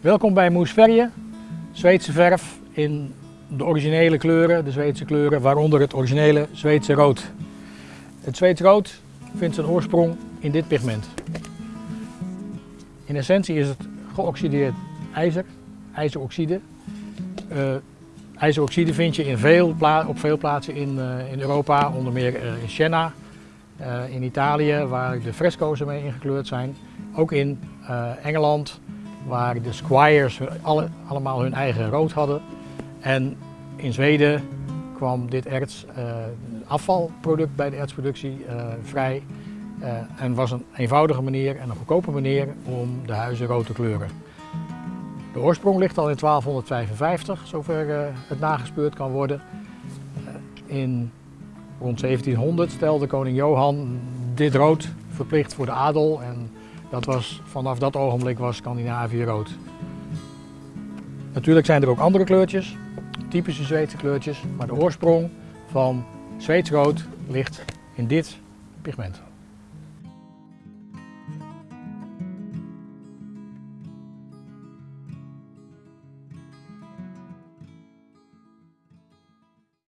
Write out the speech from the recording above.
Welkom bij Moesverje, Zweedse verf in de originele kleuren, de Zweedse kleuren, waaronder het originele Zweedse rood. Het Zweedse rood vindt zijn oorsprong in dit pigment. In essentie is het geoxideerd ijzer, ijzeroxide. Uh, ijzeroxide vind je in veel op veel plaatsen in, uh, in Europa, onder meer uh, in Siena, in Italië, waar de fresco's ermee ingekleurd zijn. Ook in Engeland, waar de squires alle, allemaal hun eigen rood hadden. En in Zweden kwam dit erts, uh, afvalproduct bij de ertsproductie uh, vrij. Uh, en was een eenvoudige manier en een goedkope manier om de huizen rood te kleuren. De oorsprong ligt al in 1255, zover het nagespeurd kan worden. in rond 1700 stelde koning Johan dit rood verplicht voor de adel en dat was, vanaf dat ogenblik was Scandinavië rood. Natuurlijk zijn er ook andere kleurtjes, typische Zweedse kleurtjes, maar de oorsprong van Zweeds rood ligt in dit pigment.